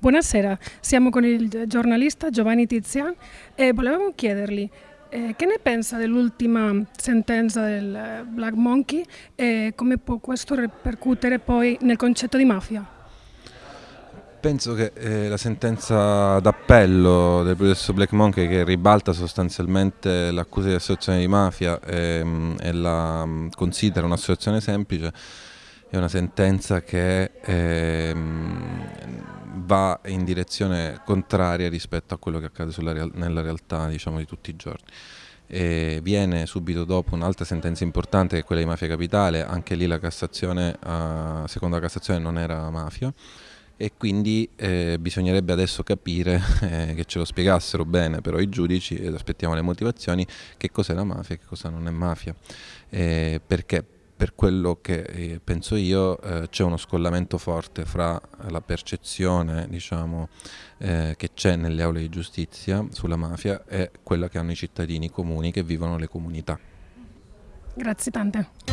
Buonasera, siamo con il giornalista Giovanni Tizian e volevamo chiedergli eh, che ne pensa dell'ultima sentenza del eh, Black Monkey e come può questo ripercuotere poi nel concetto di mafia? Penso che eh, la sentenza d'appello del processo Black Monkey che ribalta sostanzialmente l'accusa di associazione di mafia ehm, e la mm, considera un'associazione semplice è una sentenza che ehm, va in direzione contraria rispetto a quello che accade real nella realtà diciamo, di tutti i giorni. E viene subito dopo un'altra sentenza importante che è quella di Mafia Capitale, anche lì la Cassazione, uh, seconda Cassazione non era mafia. E quindi eh, bisognerebbe adesso capire eh, che ce lo spiegassero bene però i giudici ed aspettiamo le motivazioni che cos'è la mafia e che cosa non è mafia. Eh, perché per quello che eh, penso io eh, c'è uno scollamento forte fra la percezione diciamo, eh, che c'è nelle aule di giustizia sulla mafia e quella che hanno i cittadini comuni che vivono le comunità. Grazie tante.